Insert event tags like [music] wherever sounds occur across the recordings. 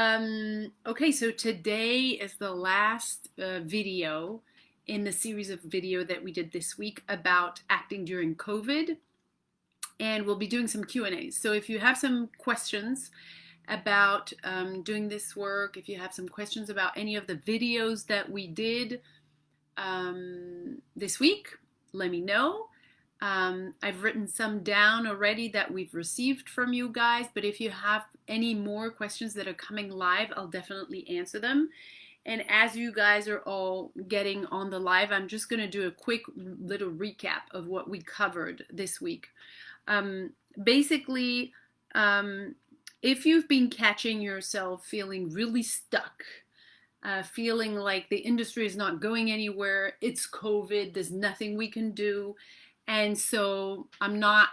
Um, okay, so today is the last uh, video in the series of video that we did this week about acting during COVID. And we'll be doing some Q&As. So if you have some questions about um, doing this work, if you have some questions about any of the videos that we did um, this week, let me know. Um, I've written some down already that we've received from you guys, but if you have any more questions that are coming live, I'll definitely answer them. And as you guys are all getting on the live, I'm just going to do a quick little recap of what we covered this week. Um, basically, um, if you've been catching yourself feeling really stuck, uh, feeling like the industry is not going anywhere, it's COVID, there's nothing we can do, and so I'm not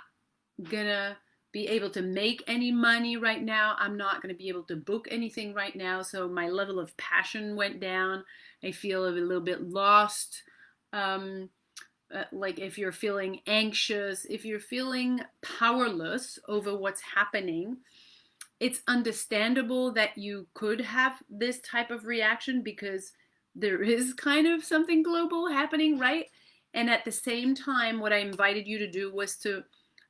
gonna be able to make any money right now. I'm not to be able to book anything right now. So my level of passion went down. I feel a little bit lost. Um, uh, like if you're feeling anxious, if you're feeling powerless over what's happening, it's understandable that you could have this type of reaction because there is kind of something global happening, right? And at the same time, what I invited you to do was to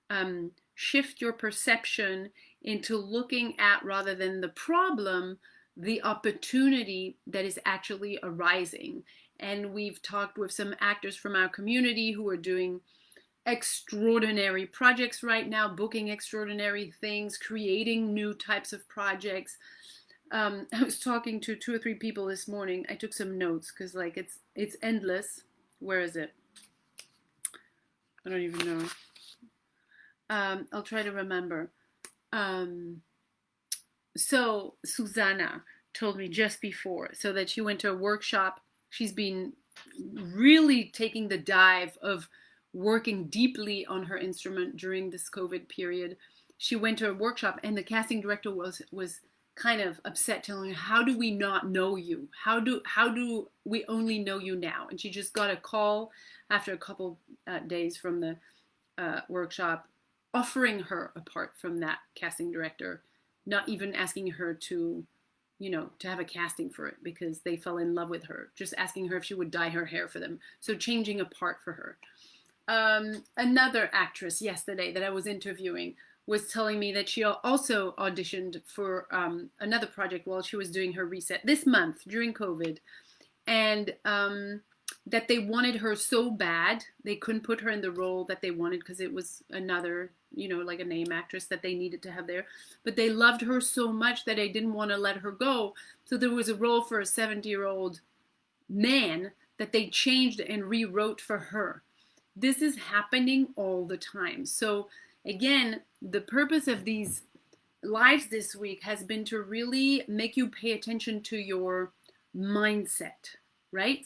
um, shift your perception into looking at rather than the problem, the opportunity that is actually arising. And we've talked with some actors from our community who are doing extraordinary projects right now, booking extraordinary things, creating new types of projects. Um, [laughs] I was talking to two or three people this morning. I took some notes because like it's it's endless. Where is it? I don't even know. Um, I'll try to remember. Um, so Susanna told me just before, so that she went to a workshop. She's been really taking the dive of working deeply on her instrument during this COVID period. She went to a workshop, and the casting director was was kind of upset, telling her, "How do we not know you? How do how do we only know you now?" And she just got a call after a couple uh, days from the uh, workshop, offering her a part from that casting director, not even asking her to, you know, to have a casting for it because they fell in love with her, just asking her if she would dye her hair for them. So changing a part for her. Um, another actress yesterday that I was interviewing was telling me that she also auditioned for um, another project while she was doing her reset this month during COVID. And um, that they wanted her so bad they couldn't put her in the role that they wanted because it was another you know like a name actress that they needed to have there. But they loved her so much that they didn't want to let her go. So there was a role for a 70 year old man that they changed and rewrote for her. This is happening all the time. So again the purpose of these lives this week has been to really make you pay attention to your mindset right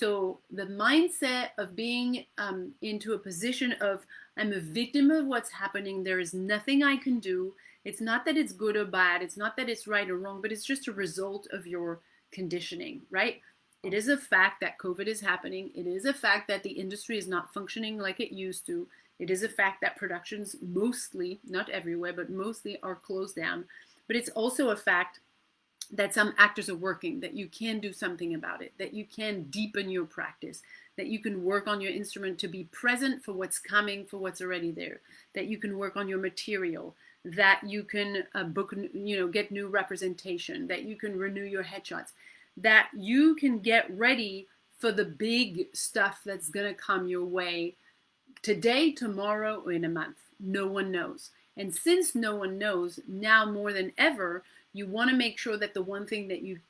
so the mindset of being um, into a position of I'm a victim of what's happening. There is nothing I can do. It's not that it's good or bad. It's not that it's right or wrong, but it's just a result of your conditioning, right? It is a fact that COVID is happening. It is a fact that the industry is not functioning like it used to. It is a fact that productions mostly, not everywhere, but mostly are closed down. But it's also a fact that some actors are working, that you can do something about it, that you can deepen your practice, that you can work on your instrument to be present for what's coming, for what's already there, that you can work on your material, that you can uh, book, you know, get new representation, that you can renew your headshots, that you can get ready for the big stuff that's going to come your way today, tomorrow, or in a month. No one knows. And since no one knows, now more than ever, you want to make sure that the one thing that you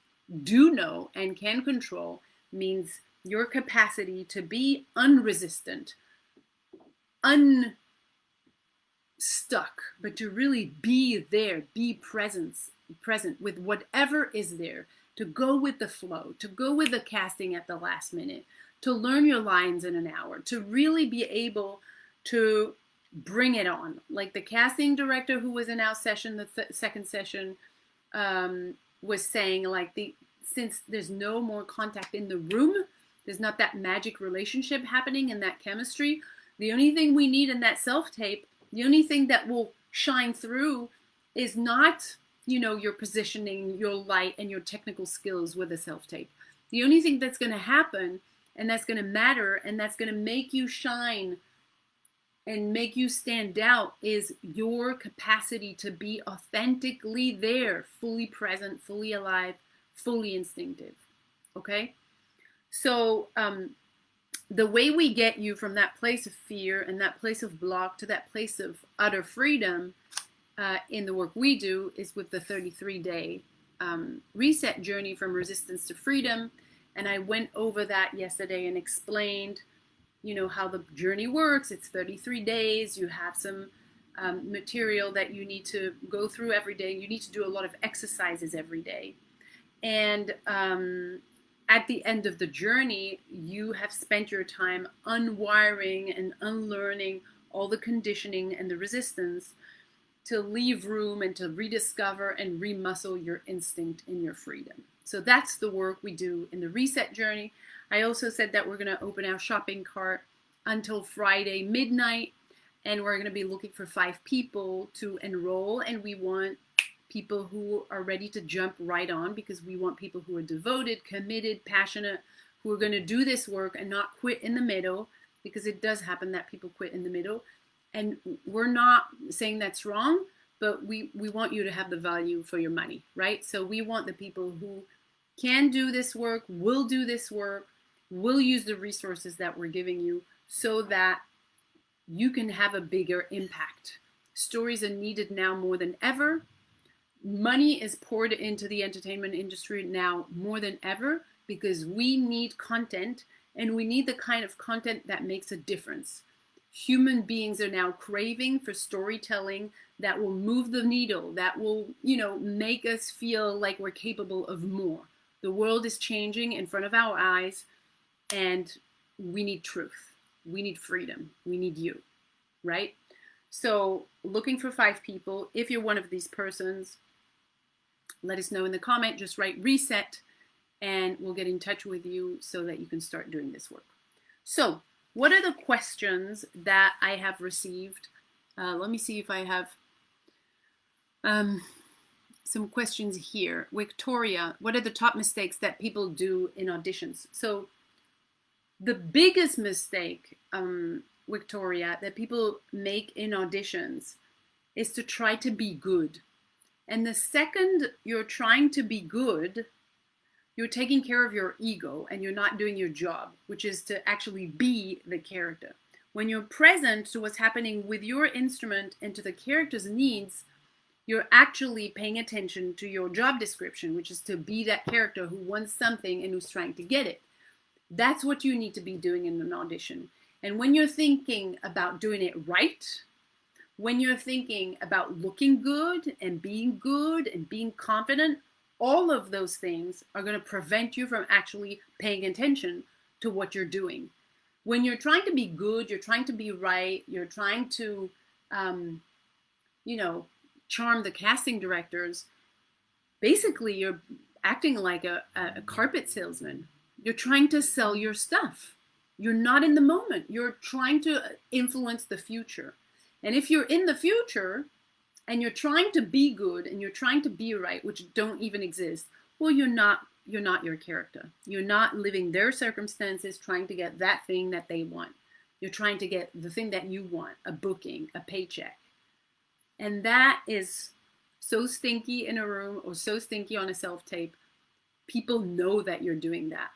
do know and can control means your capacity to be unresistant, unstuck, but to really be there, be present, present with whatever is there, to go with the flow, to go with the casting at the last minute, to learn your lines in an hour, to really be able to bring it on. Like the casting director who was in our session, the th second session, um, was saying like the since there's no more contact in the room, there's not that magic relationship happening and that chemistry. The only thing we need in that self tape, the only thing that will shine through is not you know, your positioning, your light, and your technical skills with a self tape. The only thing that's going to happen and that's going to matter and that's going to make you shine and make you stand out is your capacity to be authentically there, fully present, fully alive, fully instinctive. Okay? So, um, the way we get you from that place of fear and that place of block to that place of utter freedom uh, in the work we do is with the 33 day um, reset journey from resistance to freedom. And I went over that yesterday and explained, you know, how the journey works. It's 33 days. You have some um, material that you need to go through every day. You need to do a lot of exercises every day. And um, at the end of the journey, you have spent your time unwiring and unlearning all the conditioning and the resistance to leave room and to rediscover and remuscle your instinct in your freedom. So that's the work we do in the reset journey. I also said that we're going to open our shopping cart until Friday midnight and we're going to be looking for five people to enroll and we want people who are ready to jump right on because we want people who are devoted, committed, passionate, who are going to do this work and not quit in the middle because it does happen that people quit in the middle. And we're not saying that's wrong, but we, we want you to have the value for your money, right? So we want the people who can do this work, will do this work, will use the resources that we're giving you so that you can have a bigger impact. Stories are needed now more than ever money is poured into the entertainment industry now more than ever because we need content and we need the kind of content that makes a difference. Human beings are now craving for storytelling that will move the needle, that will, you know, make us feel like we're capable of more. The world is changing in front of our eyes and we need truth. We need freedom. We need you, right? So, looking for five people. If you're one of these persons, let us know in the comment. Just write reset and we'll get in touch with you so that you can start doing this work. So what are the questions that I have received? Uh, let me see if I have um, some questions here. Victoria, what are the top mistakes that people do in auditions? So the biggest mistake, um, Victoria, that people make in auditions is to try to be good. And the second you're trying to be good, you're taking care of your ego and you're not doing your job, which is to actually be the character. When you're present to what's happening with your instrument and to the character's needs, you're actually paying attention to your job description, which is to be that character who wants something and who's trying to get it. That's what you need to be doing in an audition. And when you're thinking about doing it right, when you're thinking about looking good and being good and being confident, all of those things are going to prevent you from actually paying attention to what you're doing. When you're trying to be good, you're trying to be right, you're trying to, um, you know, charm the casting directors, basically you're acting like a, a carpet salesman. You're trying to sell your stuff. You're not in the moment. You're trying to influence the future. And if you're in the future and you're trying to be good and you're trying to be right, which don't even exist, well, you're not you're not your character. You're not living their circumstances trying to get that thing that they want. You're trying to get the thing that you want, a booking, a paycheck. And that is so stinky in a room or so stinky on a self-tape. People know that you're doing that.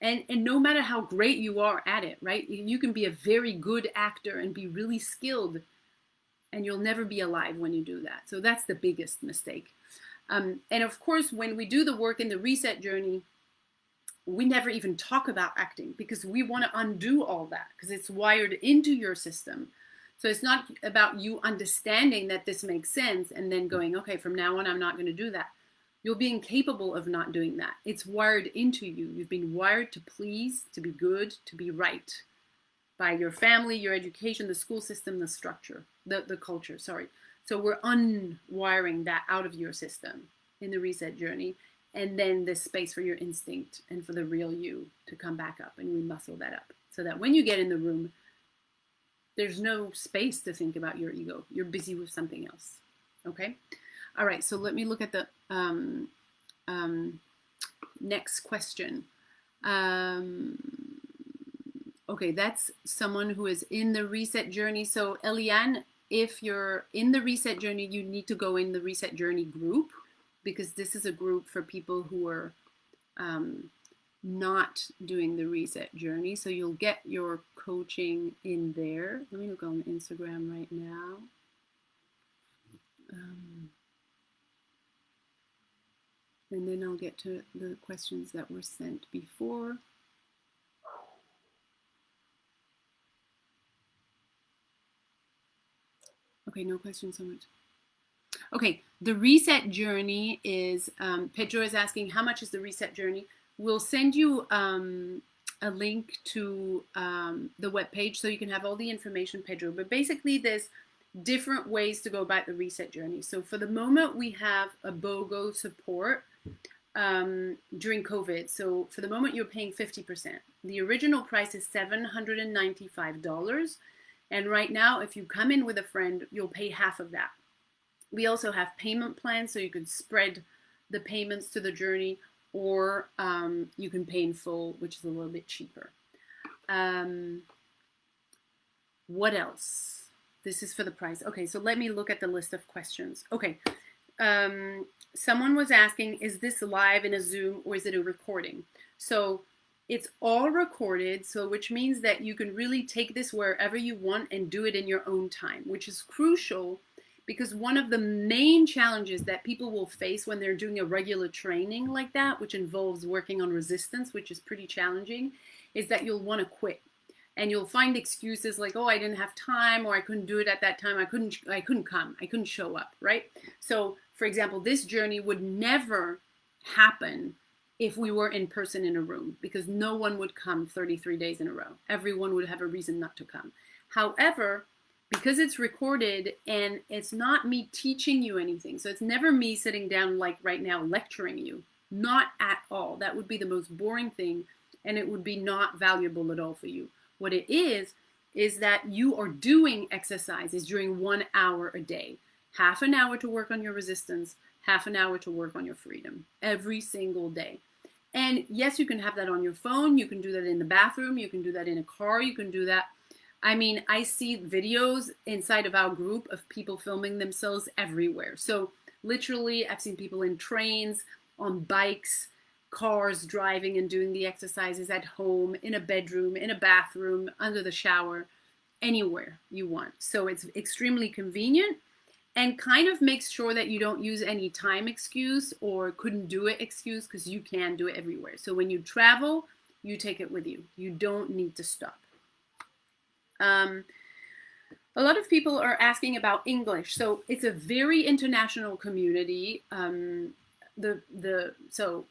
And, and no matter how great you are at it, right? You can be a very good actor and be really skilled and you'll never be alive when you do that. So that's the biggest mistake. Um, and of course, when we do the work in the reset journey, we never even talk about acting because we want to undo all that because it's wired into your system. So it's not about you understanding that this makes sense and then going, okay, from now on, I'm not going to do that. You're being capable of not doing that. It's wired into you. You've been wired to please, to be good, to be right by your family, your education, the school system, the structure, the, the culture, sorry. So we're unwiring that out of your system in the reset journey. And then this space for your instinct and for the real you to come back up and we muscle that up. So that when you get in the room, there's no space to think about your ego. You're busy with something else. Okay? All right, so let me look at the um, um, next question. Um, okay, that's someone who is in the reset journey. So Eliane, if you're in the reset journey, you need to go in the reset journey group because this is a group for people who are um, not doing the reset journey. So you'll get your coaching in there. Let me look on Instagram right now. Um, and then I'll get to the questions that were sent before. Okay, no questions so much. Okay, the reset journey is, um, Pedro is asking, how much is the reset journey? We'll send you um, a link to um, the web page so you can have all the information, Pedro. But basically, there's different ways to go about the reset journey. So for the moment, we have a BOGO support um, during COVID. So for the moment, you're paying 50%. The original price is $795. And right now, if you come in with a friend, you'll pay half of that. We also have payment plans, so you can spread the payments to the journey, or um, you can pay in full, which is a little bit cheaper. Um, what else? This is for the price. Okay, so let me look at the list of questions. Okay, um, someone was asking, is this live in a Zoom or is it a recording? So it's all recorded, so which means that you can really take this wherever you want and do it in your own time, which is crucial because one of the main challenges that people will face when they're doing a regular training like that, which involves working on resistance, which is pretty challenging, is that you'll want to quit. And you'll find excuses like, oh, I didn't have time, or I couldn't do it at that time. I couldn't, I couldn't come. I couldn't show up, right? So, for example, this journey would never happen if we were in person in a room because no one would come 33 days in a row. Everyone would have a reason not to come. However, because it's recorded and it's not me teaching you anything, so it's never me sitting down like right now lecturing you, not at all. That would be the most boring thing and it would be not valuable at all for you. What it is, is that you are doing exercises during one hour a day. Half an hour to work on your resistance, half an hour to work on your freedom every single day. And yes, you can have that on your phone. You can do that in the bathroom. You can do that in a car. You can do that. I mean, I see videos inside of our group of people filming themselves everywhere. So literally, I've seen people in trains, on bikes, cars, driving and doing the exercises at home, in a bedroom, in a bathroom, under the shower, anywhere you want. So it's extremely convenient and kind of makes sure that you don't use any time excuse or couldn't do it excuse because you can do it everywhere. So when you travel, you take it with you. You don't need to stop. Um, a lot of people are asking about English. So it's a very international community. Um, the the so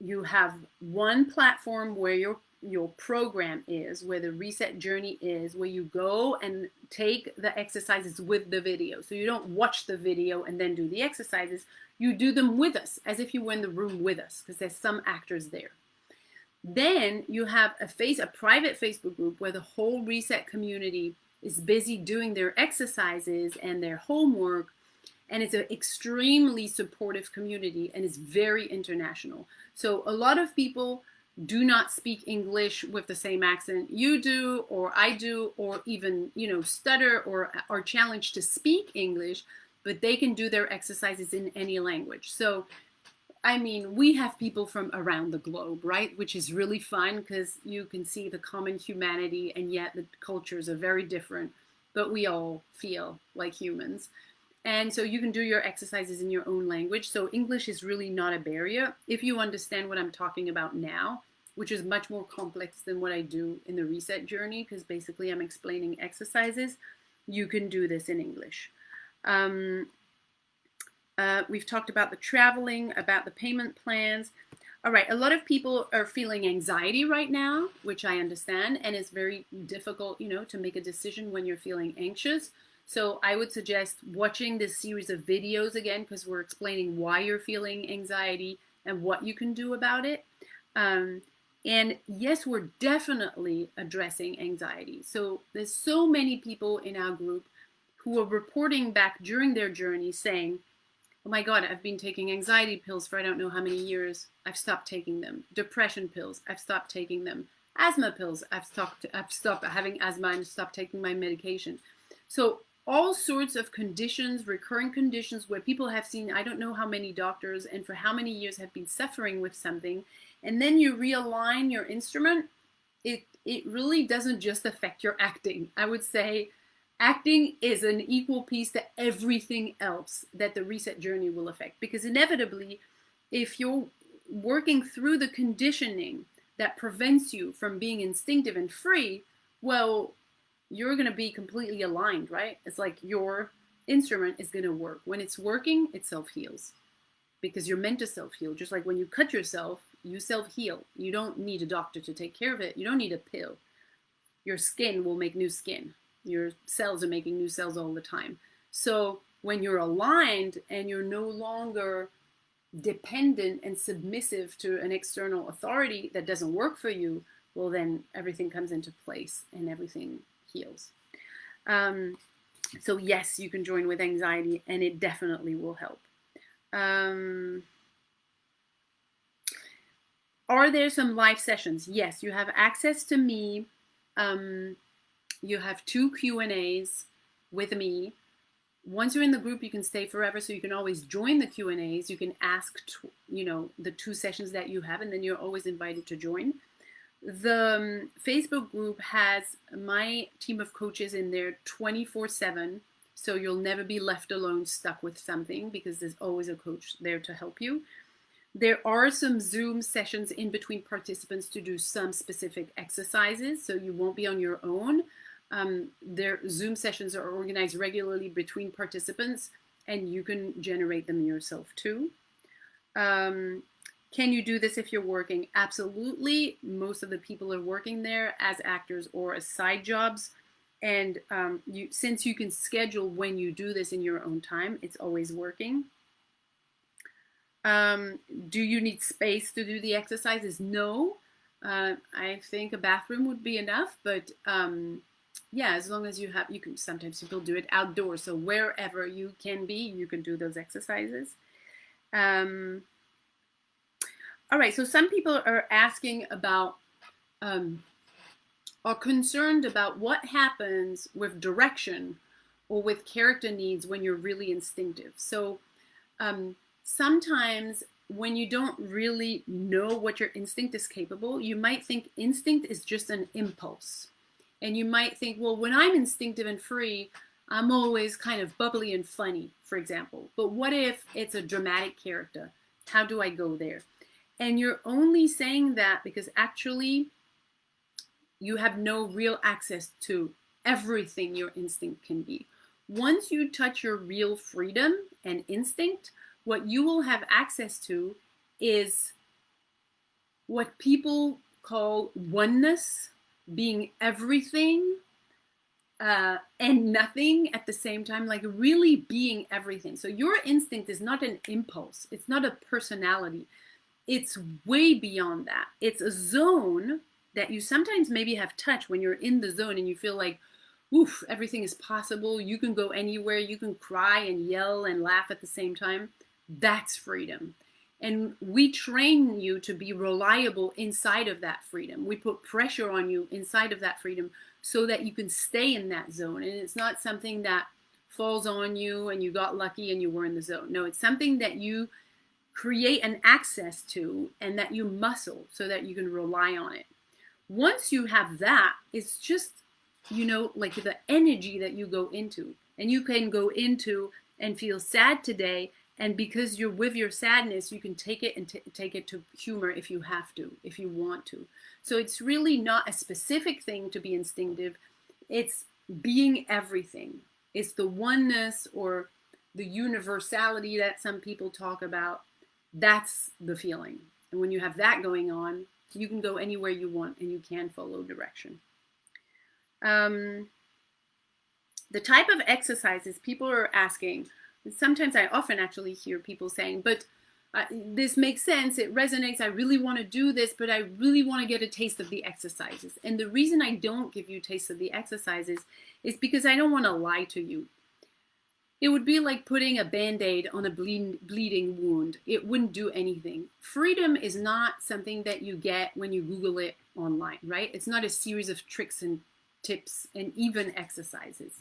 you have one platform where you're your program is, where the reset journey is, where you go and take the exercises with the video. So you don't watch the video and then do the exercises. You do them with us as if you were in the room with us because there's some actors there. Then you have a face, a private Facebook group where the whole reset community is busy doing their exercises and their homework. And it's an extremely supportive community and it's very international. So a lot of people do not speak English with the same accent you do or I do or even, you know, stutter or are challenged to speak English, but they can do their exercises in any language. So, I mean, we have people from around the globe, right? Which is really fun because you can see the common humanity and yet the cultures are very different, but we all feel like humans. And so you can do your exercises in your own language. So English is really not a barrier. If you understand what I'm talking about now, which is much more complex than what I do in the reset journey because basically I'm explaining exercises. You can do this in English. Um, uh, we've talked about the traveling, about the payment plans. All right, a lot of people are feeling anxiety right now, which I understand, and it's very difficult, you know, to make a decision when you're feeling anxious. So I would suggest watching this series of videos again because we're explaining why you're feeling anxiety and what you can do about it. Um, and yes, we're definitely addressing anxiety. So there's so many people in our group who are reporting back during their journey saying, oh my God, I've been taking anxiety pills for I don't know how many years. I've stopped taking them. Depression pills, I've stopped taking them. Asthma pills, I've stopped, I've stopped having asthma and stopped taking my medication. So all sorts of conditions, recurring conditions where people have seen I don't know how many doctors and for how many years have been suffering with something. And then you realign your instrument, it, it really doesn't just affect your acting. I would say acting is an equal piece to everything else that the reset journey will affect. Because inevitably, if you're working through the conditioning that prevents you from being instinctive and free, well, you're going to be completely aligned, right? It's like your instrument is going to work. When it's working, it self heals because you're meant to self heal. Just like when you cut yourself, you self heal. You don't need a doctor to take care of it, you don't need a pill. Your skin will make new skin your cells are making new cells all the time. So when you're aligned and you're no longer dependent and submissive to an external authority that doesn't work for you, well, then everything comes into place and everything heals. Um, so yes, you can join with anxiety and it definitely will help. Um, are there some live sessions? Yes, you have access to me. Um, you have two Q&As with me. Once you're in the group, you can stay forever, so you can always join the Q&As. You can ask, you know, the two sessions that you have, and then you're always invited to join. The um, Facebook group has my team of coaches in there 24-7, so you'll never be left alone stuck with something because there's always a coach there to help you. There are some Zoom sessions in between participants to do some specific exercises, so you won't be on your own. Um, their Zoom sessions are organized regularly between participants and you can generate them yourself too. Um, can you do this if you're working? Absolutely. Most of the people are working there as actors or as side jobs. And um, you, since you can schedule when you do this in your own time, it's always working. Um, do you need space to do the exercises? No. Uh, I think a bathroom would be enough, but um, yeah, as long as you have, you can, sometimes people do it outdoors. So wherever you can be, you can do those exercises. Um, all right, so some people are asking about, um, are concerned about what happens with direction or with character needs when you're really instinctive. So um, sometimes when you don't really know what your instinct is capable, you might think instinct is just an impulse. And you might think, well, when I'm instinctive and free, I'm always kind of bubbly and funny, for example. But what if it's a dramatic character? How do I go there? And you're only saying that because actually you have no real access to everything your instinct can be. Once you touch your real freedom and instinct, what you will have access to is what people call oneness being everything uh, and nothing at the same time, like really being everything. So your instinct is not an impulse, it's not a personality. It's way beyond that. It's a zone that you sometimes maybe have touched when you're in the zone and you feel like, oof, everything is possible. You can go anywhere. You can cry and yell and laugh at the same time. That's freedom. And we train you to be reliable inside of that freedom. We put pressure on you inside of that freedom so that you can stay in that zone. And it's not something that falls on you and you got lucky and you were in the zone. No, it's something that you create an access to and that you muscle so that you can rely on it. Once you have that, it's just, you know, like the energy that you go into. And you can go into and feel sad today and because you're with your sadness, you can take it and take it to humor if you have to, if you want to. So it's really not a specific thing to be instinctive. It's being everything. It's the oneness or the universality that some people talk about. That's the feeling. And when you have that going on, you can go anywhere you want and you can follow direction. Um, the type of exercises people are asking sometimes I often actually hear people saying, but uh, this makes sense, it resonates, I really want to do this, but I really want to get a taste of the exercises. And the reason I don't give you taste of the exercises is because I don't want to lie to you. it would be like putting a band-aid on a bleed, bleeding wound it wouldn't do anything freedom is not something that you get when you google it online right it's not a series of tricks and tips and even exercises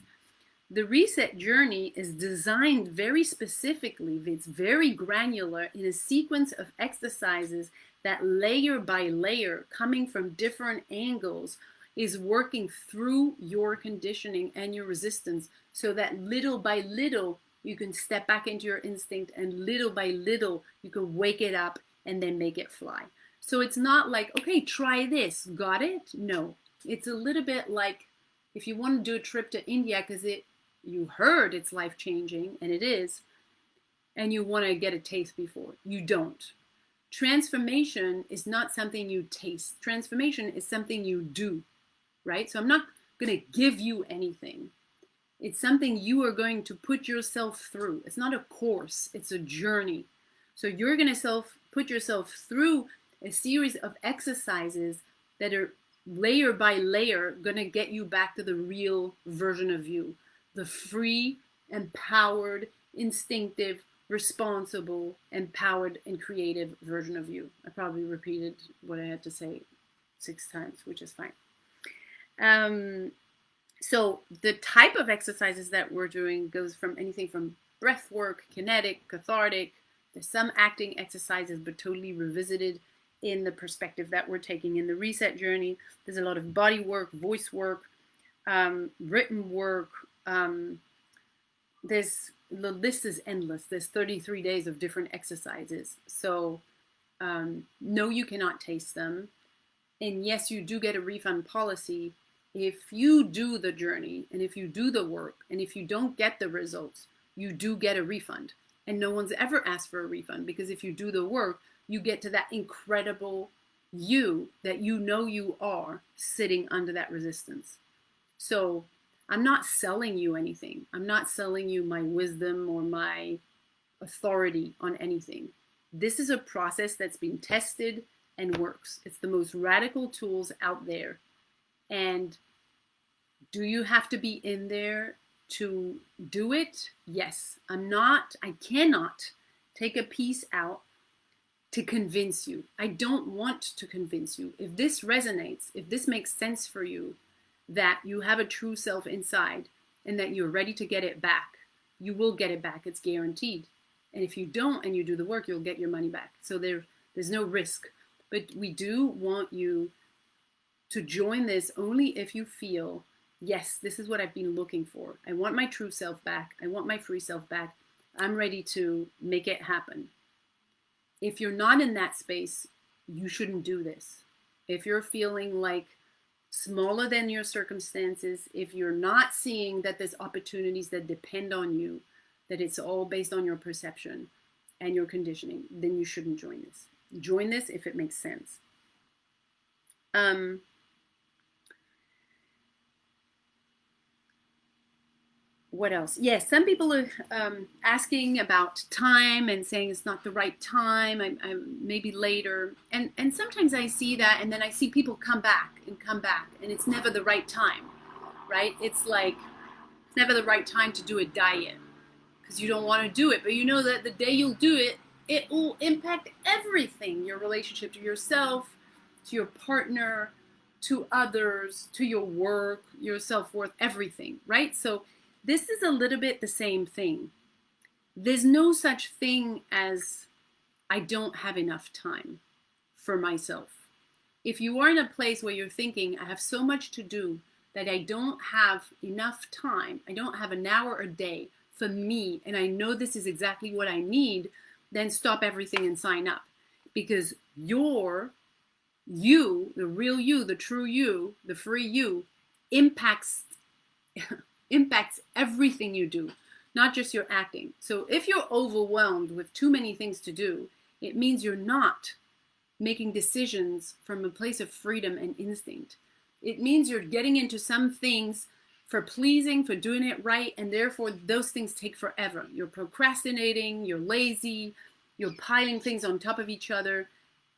the reset journey is designed very specifically it's very granular in a sequence of exercises that layer by layer coming from different angles is working through your conditioning and your resistance so that little by little you can step back into your instinct and little by little you can wake it up and then make it fly. So it's not like, okay, try this, got it? No, it's a little bit like if you want to do a trip to India because it you heard it's life changing and it is, and you want to get a taste before, you don't. Transformation is not something you taste. Transformation is something you do right? So I'm not going to give you anything. It's something you are going to put yourself through. It's not a course, it's a journey. So you're going to self put yourself through a series of exercises that are layer by layer going to get you back to the real version of you, the free, empowered, instinctive, responsible, empowered, and creative version of you. I probably repeated what I had to say six times, which is fine. Um, so the type of exercises that we're doing goes from anything from breath work, kinetic, cathartic. There's some acting exercises, but totally revisited in the perspective that we're taking in the reset journey. There's a lot of body work, voice work, um, written work. Um, there's the list is endless. There's 33 days of different exercises. So um, no, you cannot taste them. And yes, you do get a refund policy, if you do the journey and if you do the work and if you don't get the results, you do get a refund. And no one's ever asked for a refund because if you do the work, you get to that incredible you that you know you are sitting under that resistance. So I'm not selling you anything. I'm not selling you my wisdom or my authority on anything. This is a process that's been tested and works. It's the most radical tools out there and do you have to be in there to do it? Yes. I'm not, I cannot take a piece out to convince you. I don't want to convince you. If this resonates, if this makes sense for you, that you have a true self inside and that you're ready to get it back, you will get it back. It's guaranteed. And if you don't and you do the work, you'll get your money back. So there, there's no risk. But we do want you to join this only if you feel, yes, this is what I've been looking for. I want my true self back. I want my free self back. I'm ready to make it happen. If you're not in that space, you shouldn't do this. If you're feeling like smaller than your circumstances, if you're not seeing that there's opportunities that depend on you, that it's all based on your perception and your conditioning, then you shouldn't join this. Join this if it makes sense. Um, what else? Yes, some people are um, asking about time and saying it's not the right time. I, I, maybe later, and and sometimes I see that, and then I see people come back and come back, and it's never the right time, right? It's like it's never the right time to do a diet because you don't want to do it, but you know that the day you'll do it, it will impact everything: your relationship to yourself, to your partner, to others, to your work, your self worth, everything, right? So this is a little bit the same thing. There's no such thing as I don't have enough time for myself. If you are in a place where you're thinking, I have so much to do that I don't have enough time, I don't have an hour a day for me, and I know this is exactly what I need, then stop everything and sign up. Because your you, the real you, the true you, the free you, impacts [laughs] impacts everything you do, not just your acting. So if you're overwhelmed with too many things to do, it means you're not making decisions from a place of freedom and instinct. It means you're getting into some things for pleasing, for doing it right, and therefore those things take forever. You're procrastinating, you're lazy, you're piling things on top of each other,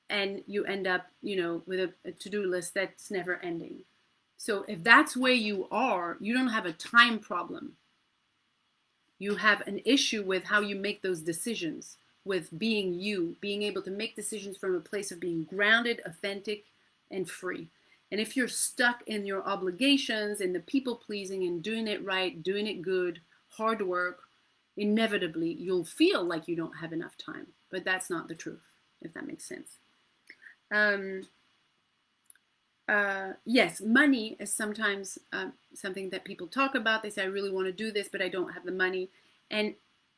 and you end up, you know, with a, a to-do list that's never ending. So if that's where you are, you don't have a time problem. you have an issue with how you make those decisions, with being you, being able to make decisions from a place of being grounded, authentic, and free. And if you're stuck in your obligations, in the people pleasing and doing it right, doing it good, hard work, inevitably you'll feel like you don't have enough time. But that's not the truth, if that makes sense. Um, uh, yes, money is sometimes uh, something that people talk about. They say, I really want to do this, but I don't have the money. And,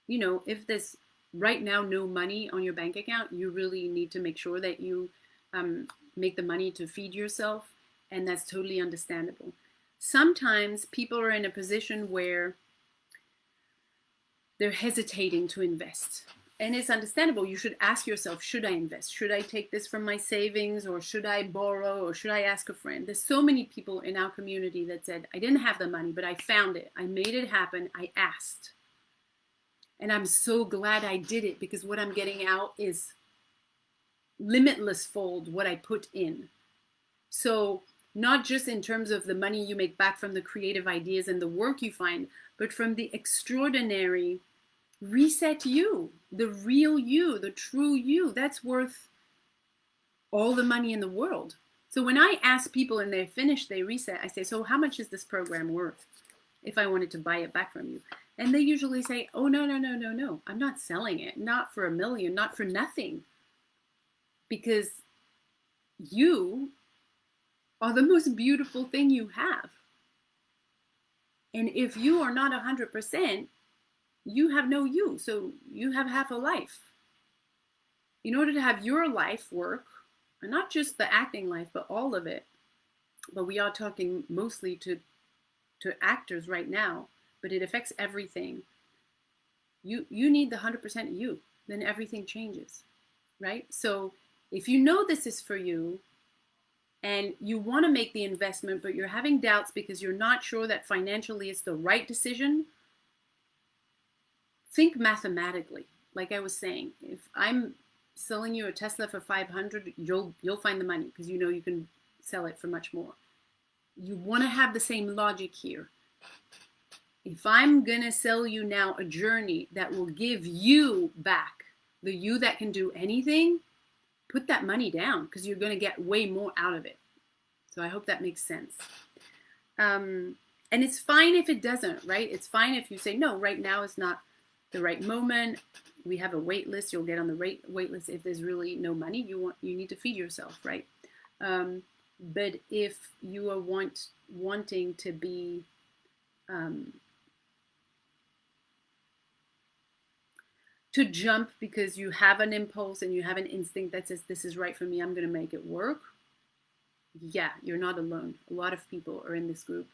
you know, if there's right now no money on your bank account, you really need to make sure that you um, make the money to feed yourself. And that's totally understandable. Sometimes people are in a position where they're hesitating to invest and it's understandable. You should ask yourself, should I invest? Should I take this from my savings or should I borrow or should I ask a friend? There's so many people in our community that said, I didn't have the money, but I found it. I made it happen. I asked. And I'm so glad I did it because what I'm getting out is limitless fold what I put in. So not just in terms of the money you make back from the creative ideas and the work you find, but from the extraordinary reset you, the real you, the true you. That's worth all the money in the world. So when I ask people and they finish, they reset, I say, so how much is this program worth if I wanted to buy it back from you? And they usually say, oh, no, no, no, no, no. I'm not selling it. Not for a million, not for nothing. Because you are the most beautiful thing you have. And if you are not 100%, you have no you. So you have half a life. In order to have your life work, and not just the acting life, but all of it, but we are talking mostly to to actors right now, but it affects everything. You you need the 100% you, then everything changes. Right? So if you know this is for you and you want to make the investment but you're having doubts because you're not sure that financially it's the right decision, think mathematically. Like I was saying, if I'm selling you a Tesla for 500, you'll you'll find the money because you know you can sell it for much more. You want to have the same logic here. If I'm going to sell you now a journey that will give you back, the you that can do anything, put that money down because you're going to get way more out of it. So I hope that makes sense. Um, and it's fine if it doesn't, right? It's fine if you say, no, right now is not the right moment. We have a wait list. You'll get on the rate wait list if there's really no money. You want you need to feed yourself, right? Um, but if you are want wanting to be um, to jump because you have an impulse and you have an instinct that says this is right for me, I'm going to make it work. Yeah, you're not alone. A lot of people are in this group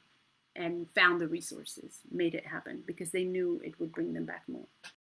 and found the resources, made it happen because they knew it would bring them back more.